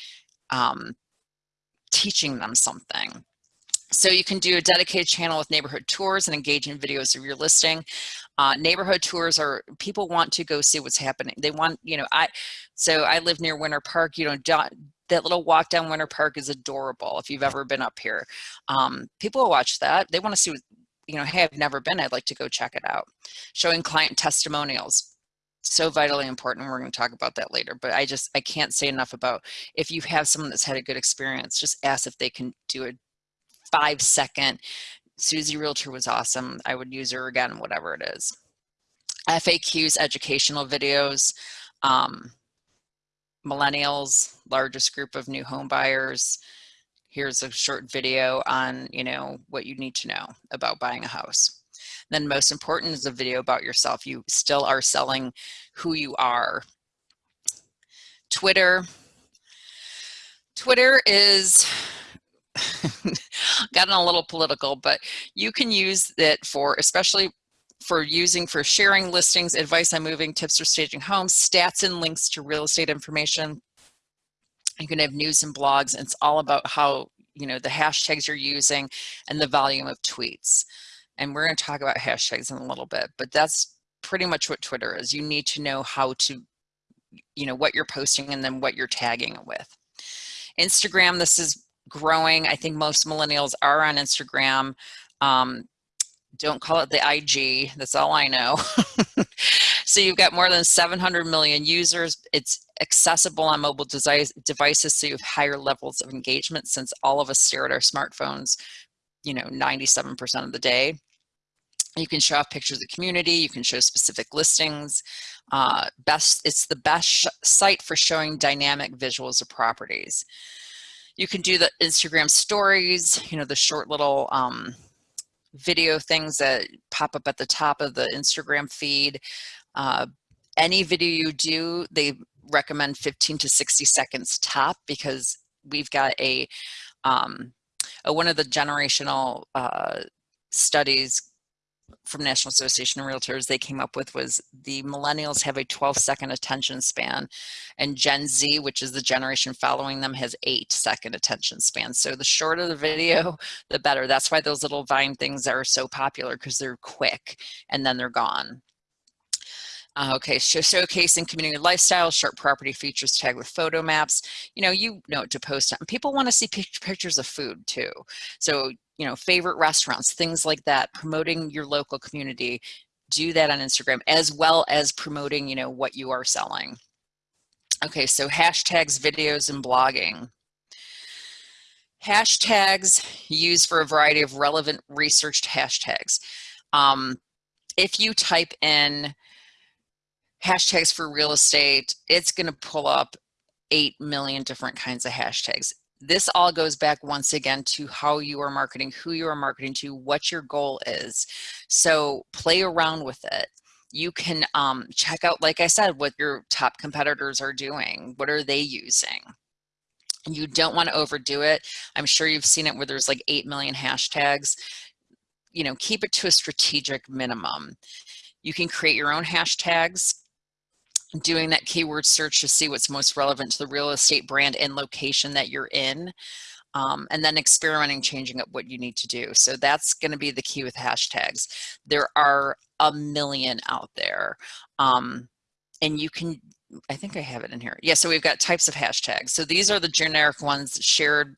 um, teaching them something. So you can do a dedicated channel with neighborhood tours and engage in videos of your listing. Uh, neighborhood tours are, people want to go see what's happening. They want, you know, I, so I live near Winter Park, you know, that little walk down Winter Park is adorable if you've ever been up here. Um, people watch that. They want to see, you know, hey, I've never been, I'd like to go check it out. Showing client testimonials so vitally important we're going to talk about that later but i just i can't say enough about if you have someone that's had a good experience just ask if they can do a five second. Susie Realtor was awesome. I would use her again, whatever it is. FAQs, educational videos, um, millennials, largest group of new home buyers. Here's a short video on, you know, what you need to know about buying a house. Then most important is a video about yourself. You still are selling who you are. Twitter. Twitter is gotten a little political, but you can use it for, especially for using for sharing listings, advice on moving, tips for staging homes, stats and links to real estate information. You can have news and blogs. And it's all about how, you know, the hashtags you're using and the volume of tweets. And we're going to talk about hashtags in a little bit, but that's pretty much what Twitter is. You need to know how to, you know, what you're posting and then what you're tagging it with. Instagram, this is growing. I think most millennials are on Instagram. Um, don't call it the IG, that's all I know. so you've got more than 700 million users. It's accessible on mobile devices, so you have higher levels of engagement since all of us stare at our smartphones, you know, 97% of the day. You can show off pictures of the community, you can show specific listings. Uh, best, it's the best site for showing dynamic visuals of properties. You can do the Instagram stories, you know, the short little um, video things that pop up at the top of the Instagram feed. Uh, any video you do, they recommend 15 to 60 seconds top because we've got a, um, a one of the generational uh, studies from National Association of Realtors they came up with was the millennials have a 12 second attention span and Gen Z, which is the generation following them, has eight second attention span. So the shorter the video, the better. That's why those little Vine things are so popular because they're quick and then they're gone. Uh, okay, so showcasing community lifestyle, short property features tagged with photo maps. You know, you know to post on. People want to see pictures of food too. So you know, favorite restaurants, things like that, promoting your local community, do that on Instagram as well as promoting, you know, what you are selling. Okay, so hashtags, videos, and blogging. Hashtags used for a variety of relevant researched hashtags. Um, if you type in hashtags for real estate, it's going to pull up 8 million different kinds of hashtags this all goes back once again to how you are marketing, who you are marketing to, what your goal is. So play around with it. You can um, check out, like I said, what your top competitors are doing. What are they using? You don't want to overdo it. I'm sure you've seen it where there's like 8 million hashtags. You know, keep it to a strategic minimum. You can create your own hashtags doing that keyword search to see what's most relevant to the real estate brand and location that you're in. Um, and then experimenting, changing up what you need to do. So that's going to be the key with hashtags. There are a million out there. Um, and you can I think I have it in here. Yeah, so we've got types of hashtags. So these are the generic ones shared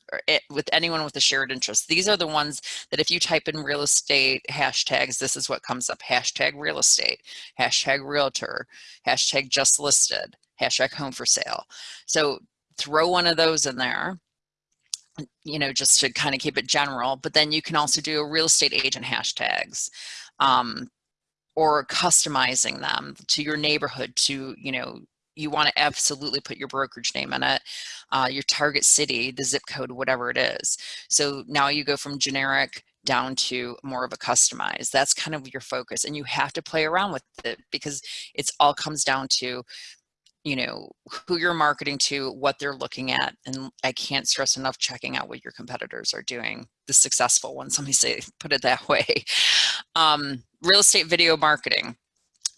with anyone with a shared interest. These are the ones that if you type in real estate hashtags, this is what comes up. Hashtag real estate, hashtag realtor, hashtag just listed, hashtag home for sale. So throw one of those in there you know, just to kind of keep it general, but then you can also do a real estate agent hashtags. Um, or customizing them to your neighborhood to you know you want to absolutely put your brokerage name in it, uh, your target city, the zip code, whatever it is. So now you go from generic down to more of a customized. That's kind of your focus and you have to play around with it because it's all comes down to you know who you're marketing to what they're looking at and i can't stress enough checking out what your competitors are doing the successful ones let me say put it that way um, real estate video marketing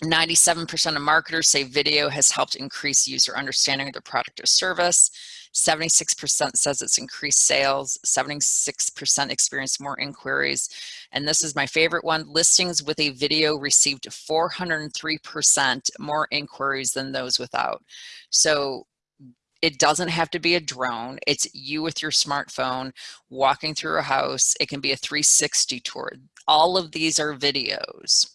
97% of marketers say video has helped increase user understanding of their product or service. 76% says it's increased sales. 76% experienced more inquiries. And this is my favorite one. Listings with a video received 403% more inquiries than those without. So it doesn't have to be a drone. It's you with your smartphone walking through a house. It can be a 360 tour. All of these are videos.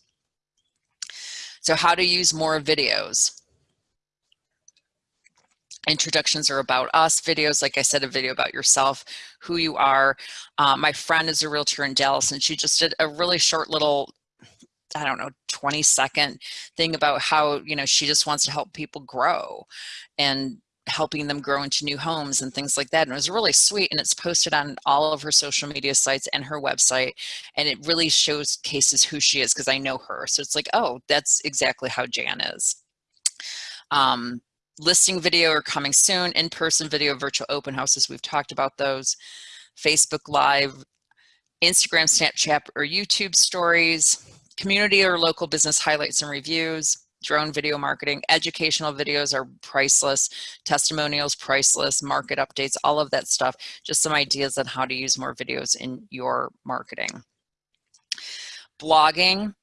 So how to use more videos. Introductions are about us, videos, like I said, a video about yourself, who you are. Uh, my friend is a realtor in Dallas and she just did a really short little I don't know, 20 second thing about how, you know, she just wants to help people grow and helping them grow into new homes and things like that. And it was really sweet. And it's posted on all of her social media sites and her website. And it really shows cases who she is because I know her. So it's like, oh, that's exactly how Jan is. Um, listing video are coming soon, in-person video, virtual open houses. We've talked about those. Facebook Live, Instagram, Snapchat, or YouTube stories, community or local business highlights and reviews, drone video marketing, educational videos are priceless, testimonials priceless, market updates, all of that stuff. Just some ideas on how to use more videos in your marketing. Blogging,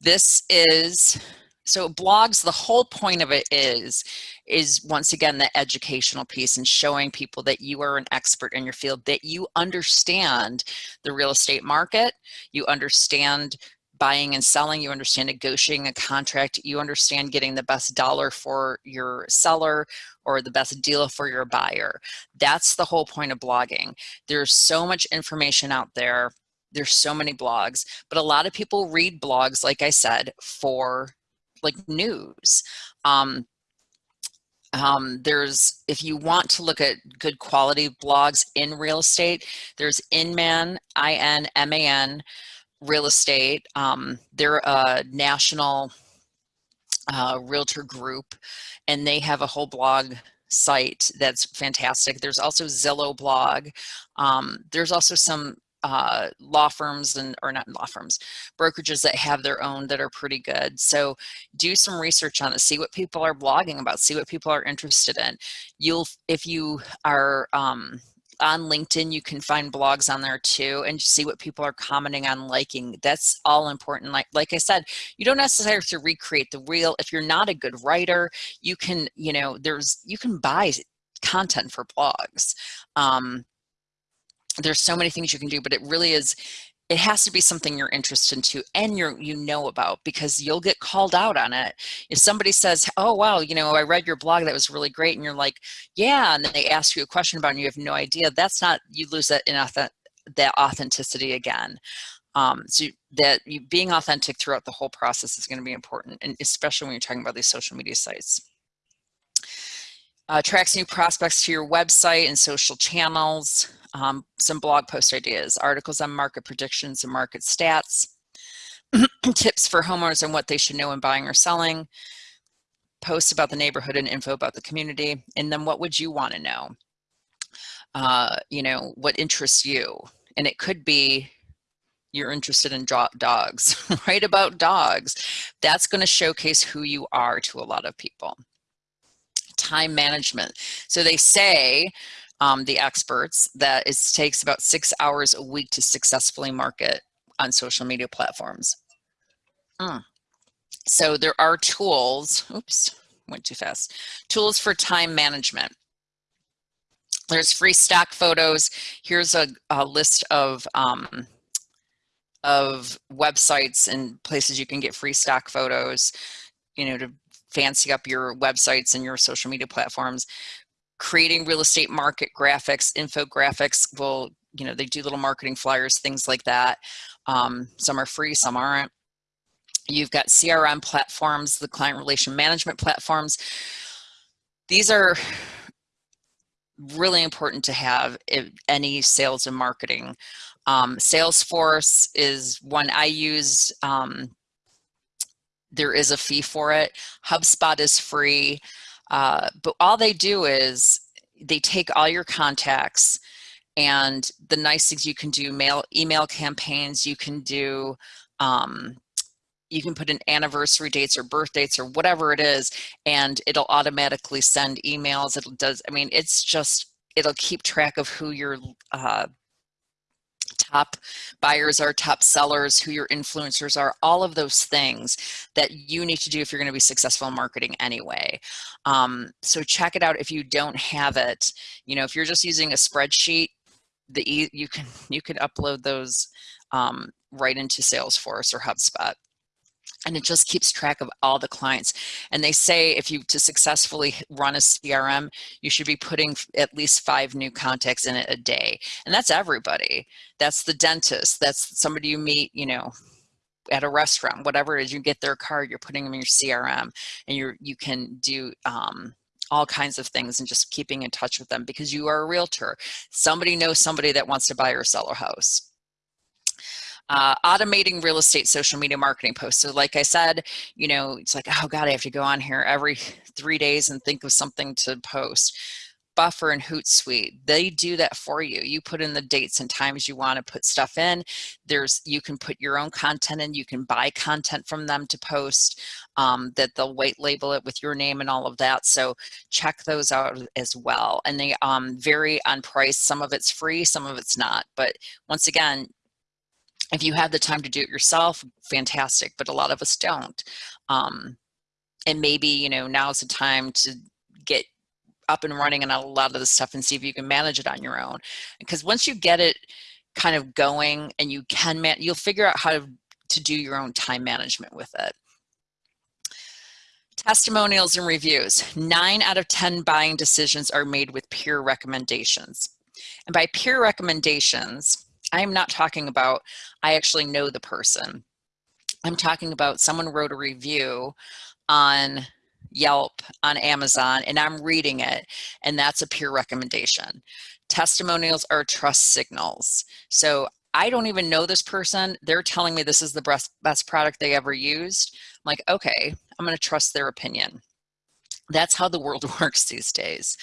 this is so blogs the whole point of it is is once again the educational piece and showing people that you are an expert in your field that you understand the real estate market you understand buying and selling you understand negotiating a contract you understand getting the best dollar for your seller or the best deal for your buyer. That's the whole point of blogging. There's so much information out there. There's so many blogs but a lot of people read blogs like i said for like news. Um, um, there's, if you want to look at good quality blogs in real estate, there's Inman, I-N-M-A-N, real estate. Um, they're a national uh, realtor group and they have a whole blog site that's fantastic. There's also Zillow blog. Um, there's also some uh, law firms and or not law firms brokerages that have their own that are pretty good so do some research on it see what people are blogging about see what people are interested in you'll if you are um, on LinkedIn, you can find blogs on there too and see what people are commenting on liking. That's all important. Like, like I said, you don't necessarily have to recreate the wheel. If you're not a good writer, you can, you know, there's, you can buy content for blogs. Um, there's so many things you can do, but it really is, it has to be something you're interested into and you're you know about because you'll get called out on it. If somebody says oh wow you know i read your blog that was really great and you're like yeah and then they ask you a question about it and you have no idea that's not you lose that in that authenticity again. Um, so that you, being authentic throughout the whole process is going to be important and especially when you're talking about these social media sites. Uh, attracts new prospects to your website and social channels um, some blog post ideas, articles on market predictions and market stats, tips for homeowners on what they should know when buying or selling, posts about the neighborhood and info about the community, and then what would you want to know? Uh, you know, what interests you? And it could be you're interested in dogs, write about dogs. That's going to showcase who you are to a lot of people. Time management. So they say um, the experts that it takes about six hours a week to successfully market on social media platforms. Mm. So there are tools, oops, went too fast, tools for time management. There's free stock photos. Here's a, a list of um, of websites and places you can get free stock photos, you know, to fancy up your websites and your social media platforms creating real estate market graphics, infographics will, you know, they do little marketing flyers, things like that. Um, some are free, some aren't. You've got CRM platforms, the client relation management platforms. These are really important to have if any sales and marketing. Um, Salesforce is one I use. Um, there is a fee for it. HubSpot is free. Uh, but all they do is they take all your contacts and the nice things you can do mail email campaigns you can do um, you can put in anniversary dates or birth dates or whatever it is and it'll automatically send emails it does i mean it's just it'll keep track of who your uh, top buyers are, top sellers, who your influencers are, all of those things that you need to do if you're going to be successful in marketing anyway. Um, so check it out if you don't have it. You know, if you're just using a spreadsheet, the you can you can upload those um, right into Salesforce or HubSpot and it just keeps track of all the clients. And they say if you to successfully run a CRM, you should be putting at least five new contacts in it a day. And that's everybody. That's the dentist. That's somebody you meet, you know, at a restaurant, whatever it is, you get their card, you're putting them in your CRM and you're, you can do, um, all kinds of things and just keeping in touch with them because you are a realtor. Somebody knows somebody that wants to buy or sell a house. Uh, automating real estate social media marketing posts. So like I said, you know, it's like, oh God, I have to go on here every three days and think of something to post. Buffer and Hootsuite, they do that for you. You put in the dates and times you want to put stuff in. There's you can put your own content in. You can buy content from them to post um, that they'll white label it with your name and all of that. So check those out as well. And they um, vary on price. Some of it's free, some of it's not. But once again, if you have the time to do it yourself, fantastic. But a lot of us don't. Um, and maybe you know now's the time to get up and running on a lot of the stuff and see if you can manage it on your own. Because once you get it kind of going and you can, man, you'll figure out how to, to do your own time management with it. Testimonials and reviews. Nine out of 10 buying decisions are made with peer recommendations. And by peer recommendations, I'm not talking about I actually know the person. I'm talking about someone wrote a review on Yelp, on Amazon, and I'm reading it, and that's a peer recommendation. Testimonials are trust signals. So I don't even know this person. They're telling me this is the best, best product they ever used. I'm like, okay, I'm going to trust their opinion. That's how the world works these days.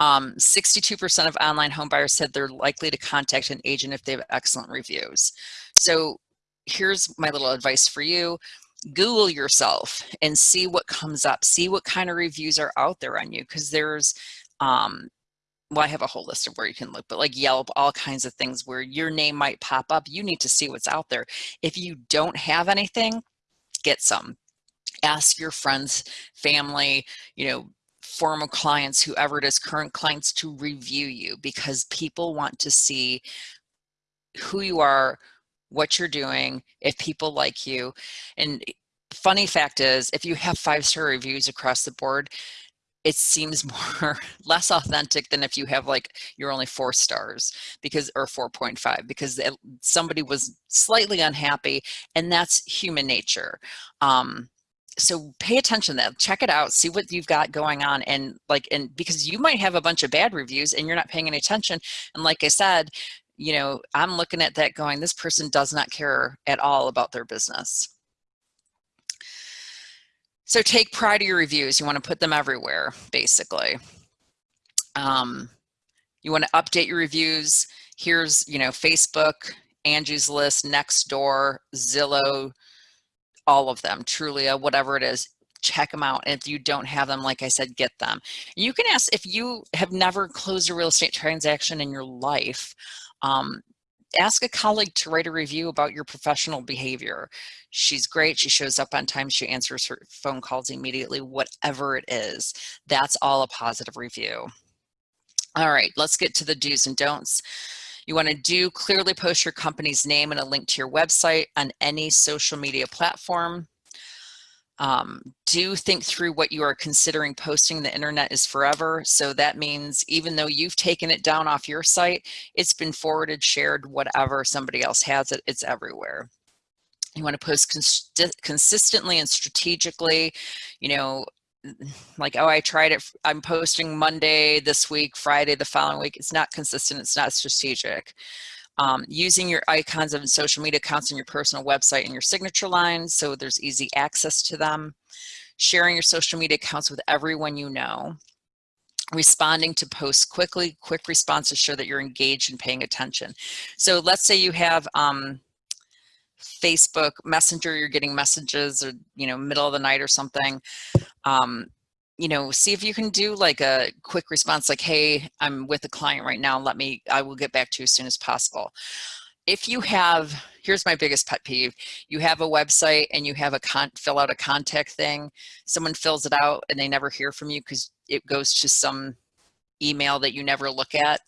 62% um, of online home buyers said they're likely to contact an agent if they have excellent reviews. So here's my little advice for you. Google yourself and see what comes up. See what kind of reviews are out there on you because there's, um, well, I have a whole list of where you can look, but like Yelp, all kinds of things where your name might pop up. You need to see what's out there. If you don't have anything, get some. Ask your friends, family, you know, former clients, whoever it is, current clients to review you because people want to see who you are, what you're doing, if people like you. And funny fact is, if you have five-star reviews across the board, it seems more less authentic than if you have like you're only four stars because or 4.5 because it, somebody was slightly unhappy and that's human nature um so pay attention that check it out see what you've got going on and like and because you might have a bunch of bad reviews and you're not paying any attention and like i said you know, I'm looking at that going, this person does not care at all about their business. So take pride of your reviews. You want to put them everywhere, basically. Um, you want to update your reviews. Here's, you know, Facebook, Angie's List, Nextdoor, Zillow, all of them, Trulia, whatever it is check them out. And if you don't have them, like I said, get them. You can ask if you have never closed a real estate transaction in your life, um, ask a colleague to write a review about your professional behavior. She's great. She shows up on time. She answers her phone calls immediately, whatever it is. That's all a positive review. All right, let's get to the do's and don'ts. You want to do clearly post your company's name and a link to your website on any social media platform. Um, do think through what you are considering posting. The internet is forever. So that means even though you've taken it down off your site, it's been forwarded, shared, whatever, somebody else has it, it's everywhere. You want to post cons consistently and strategically, you know, like, oh, I tried it. I'm posting Monday this week, Friday the following week. It's not consistent. It's not strategic um, using your icons of social media accounts on your personal website and your signature lines so there's easy access to them, sharing your social media accounts with everyone you know, responding to posts quickly, quick responses show that you're engaged and paying attention. So let's say you have um, Facebook Messenger, you're getting messages or, you know, middle of the night or something. Um, you know, see if you can do like a quick response like, hey, I'm with a client right now. Let me, I will get back to you as soon as possible. If you have, here's my biggest pet peeve. You have a website and you have a con fill out a contact thing. Someone fills it out and they never hear from you because it goes to some email that you never look at.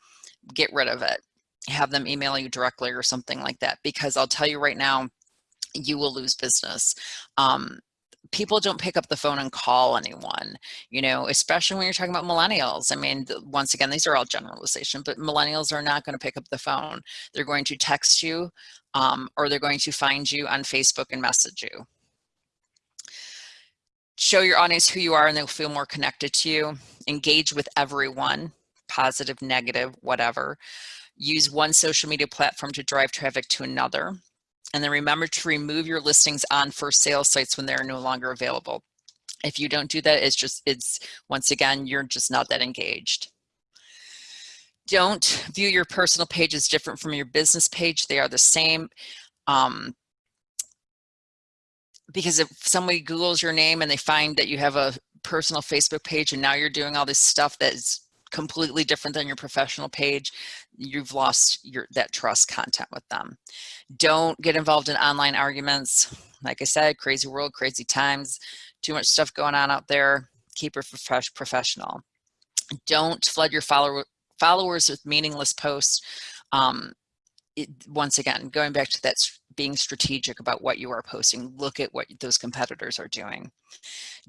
Get rid of it. Have them email you directly or something like that because I'll tell you right now, you will lose business. Um, people don't pick up the phone and call anyone, you know, especially when you're talking about millennials. I mean, once again, these are all generalization, but millennials are not going to pick up the phone. They're going to text you um, or they're going to find you on Facebook and message you. Show your audience who you are and they'll feel more connected to you. Engage with everyone, positive, negative, whatever. Use one social media platform to drive traffic to another. And then remember to remove your listings on for sale sites when they're no longer available. If you don't do that, it's just, it's once again, you're just not that engaged. Don't view your personal page as different from your business page. They are the same. Um, because if somebody Googles your name and they find that you have a personal Facebook page and now you're doing all this stuff that's completely different than your professional page, you've lost your that trust content with them. Don't get involved in online arguments. Like I said, crazy world, crazy times, too much stuff going on out there. Keep it professional. Don't flood your follower, followers with meaningless posts. Um, it, once again, going back to that being strategic about what you are posting, look at what those competitors are doing.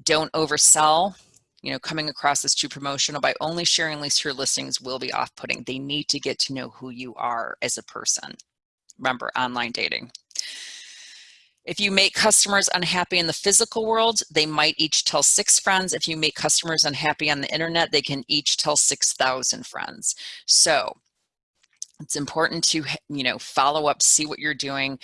Don't oversell. You know, coming across as too promotional by only sharing links to your listings will be off-putting. They need to get to know who you are as a person. Remember, online dating. If you make customers unhappy in the physical world, they might each tell six friends. If you make customers unhappy on the internet, they can each tell 6,000 friends. So it's important to you know follow up see what you're doing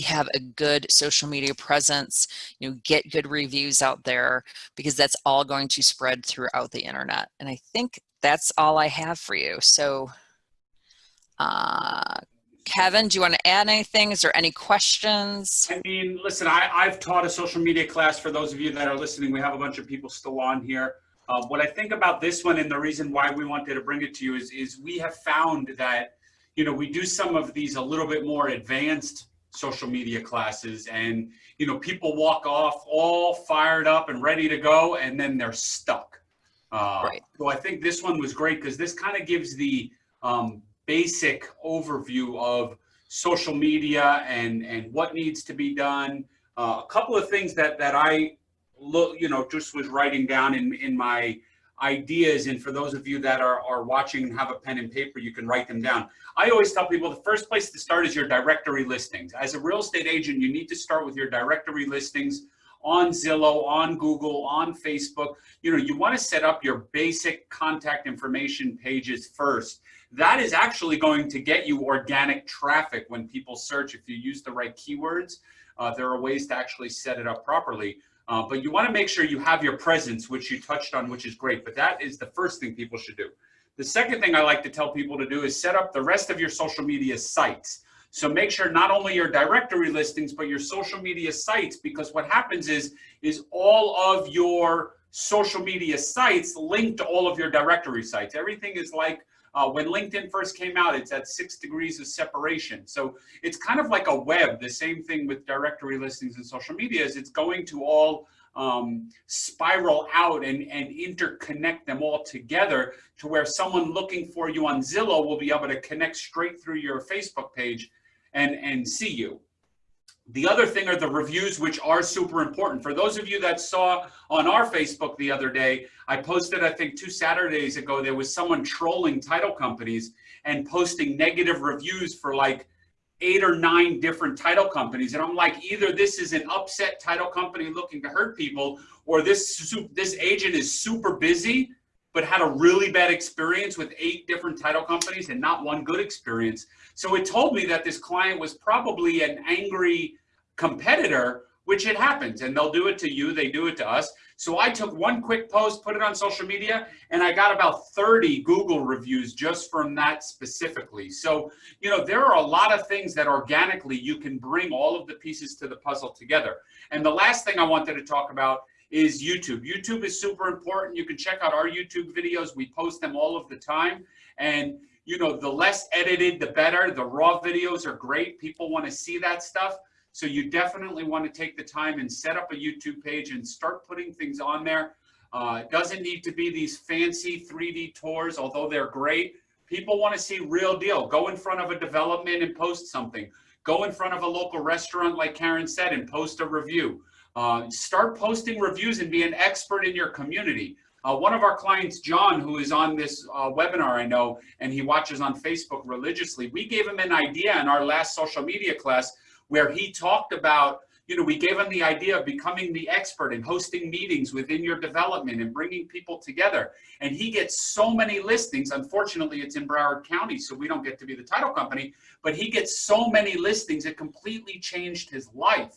have a good social media presence you know get good reviews out there because that's all going to spread throughout the internet and i think that's all i have for you so uh Kevin, do you want to add anything? Is there any questions? I mean, listen, I, I've taught a social media class for those of you that are listening. We have a bunch of people still on here. Uh, what I think about this one and the reason why we wanted to bring it to you is, is we have found that you know, we do some of these a little bit more advanced social media classes and, you know, people walk off all fired up and ready to go and then they're stuck. Uh, right. So I think this one was great because this kind of gives the um, basic overview of social media and, and what needs to be done. Uh, a couple of things that, that I look, you know, just was writing down in, in my ideas. And for those of you that are, are watching and have a pen and paper, you can write them down. I always tell people the first place to start is your directory listings. As a real estate agent, you need to start with your directory listings on Zillow, on Google, on Facebook. You know, you want to set up your basic contact information pages first. That is actually going to get you organic traffic when people search. If you use the right keywords, uh, there are ways to actually set it up properly. Uh, but you want to make sure you have your presence, which you touched on, which is great. But that is the first thing people should do. The second thing I like to tell people to do is set up the rest of your social media sites. So make sure not only your directory listings, but your social media sites, because what happens is, is all of your social media sites link to all of your directory sites. Everything is like uh, when LinkedIn first came out, it's at six degrees of separation. So it's kind of like a web. The same thing with directory listings and social media is it's going to all um, spiral out and, and interconnect them all together to where someone looking for you on Zillow will be able to connect straight through your Facebook page and, and see you. The other thing are the reviews, which are super important. For those of you that saw on our Facebook the other day, I posted, I think two Saturdays ago, there was someone trolling title companies and posting negative reviews for like eight or nine different title companies. And I'm like, either this is an upset title company looking to hurt people, or this, this agent is super busy, but had a really bad experience with eight different title companies and not one good experience. So it told me that this client was probably an angry competitor, which it happens and they'll do it to you, they do it to us. So I took one quick post, put it on social media, and I got about 30 Google reviews just from that specifically. So, you know, there are a lot of things that organically you can bring all of the pieces to the puzzle together. And the last thing I wanted to talk about is YouTube. YouTube is super important. You can check out our YouTube videos. We post them all of the time. And you know, the less edited, the better. The raw videos are great. People want to see that stuff. So you definitely want to take the time and set up a YouTube page and start putting things on there. Uh, it doesn't need to be these fancy 3D tours, although they're great. People want to see real deal. Go in front of a development and post something. Go in front of a local restaurant, like Karen said, and post a review. Uh, start posting reviews and be an expert in your community. Uh, one of our clients, John, who is on this uh, webinar, I know, and he watches on Facebook religiously, we gave him an idea in our last social media class where he talked about, you know, we gave him the idea of becoming the expert and hosting meetings within your development and bringing people together. And he gets so many listings. Unfortunately, it's in Broward County, so we don't get to be the title company, but he gets so many listings, it completely changed his life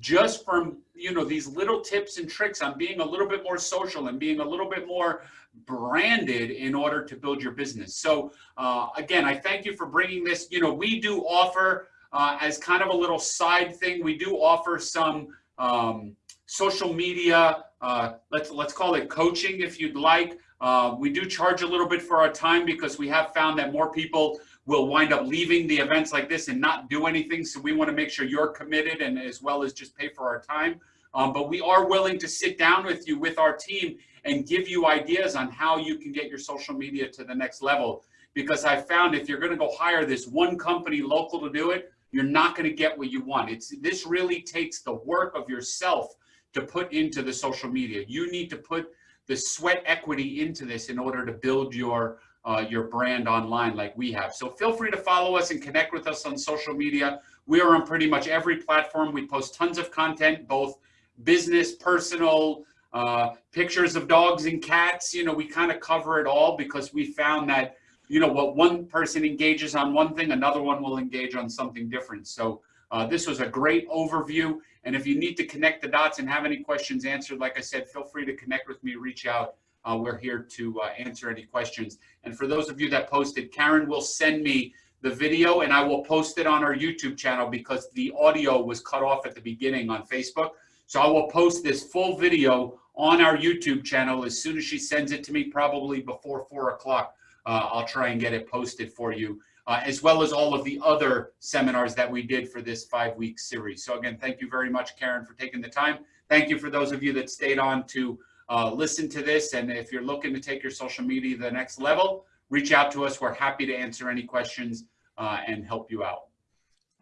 just from, you know, these little tips and tricks on being a little bit more social and being a little bit more branded in order to build your business. So uh, again, I thank you for bringing this. You know, we do offer uh, as kind of a little side thing, we do offer some um, social media, uh, let's, let's call it coaching if you'd like. Uh, we do charge a little bit for our time because we have found that more people will wind up leaving the events like this and not do anything. So we want to make sure you're committed and as well as just pay for our time. Um, but we are willing to sit down with you with our team and give you ideas on how you can get your social media to the next level. Because I found if you're going to go hire this one company local to do it, you're not going to get what you want. It's this really takes the work of yourself to put into the social media. You need to put the sweat equity into this in order to build your uh, your brand online like we have. So feel free to follow us and connect with us on social media. We are on pretty much every platform. We post tons of content, both business, personal, uh, pictures of dogs and cats. You know, we kind of cover it all because we found that, you know, what one person engages on one thing, another one will engage on something different. So uh, this was a great overview. And if you need to connect the dots and have any questions answered, like I said, feel free to connect with me, reach out. Uh, we're here to uh, answer any questions. And for those of you that posted, Karen will send me the video and I will post it on our YouTube channel because the audio was cut off at the beginning on Facebook. So I will post this full video on our YouTube channel as soon as she sends it to me, probably before four o'clock. Uh, I'll try and get it posted for you, uh, as well as all of the other seminars that we did for this five week series. So again, thank you very much, Karen, for taking the time. Thank you for those of you that stayed on to uh, listen to this. And if you're looking to take your social media to the next level, reach out to us. We're happy to answer any questions uh, and help you out.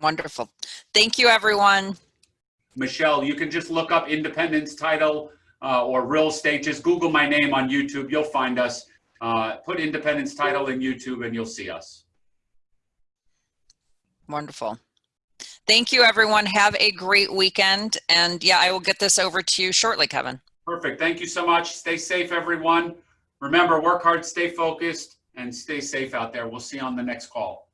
Wonderful. Thank you, everyone. Michelle, you can just look up Independence Title uh, or real estate. Just Google my name on YouTube. You'll find us. Uh, put Independence Title in YouTube and you'll see us. Wonderful. Thank you, everyone. Have a great weekend. And yeah, I will get this over to you shortly, Kevin. Perfect. Thank you so much. Stay safe, everyone. Remember, work hard, stay focused, and stay safe out there. We'll see you on the next call.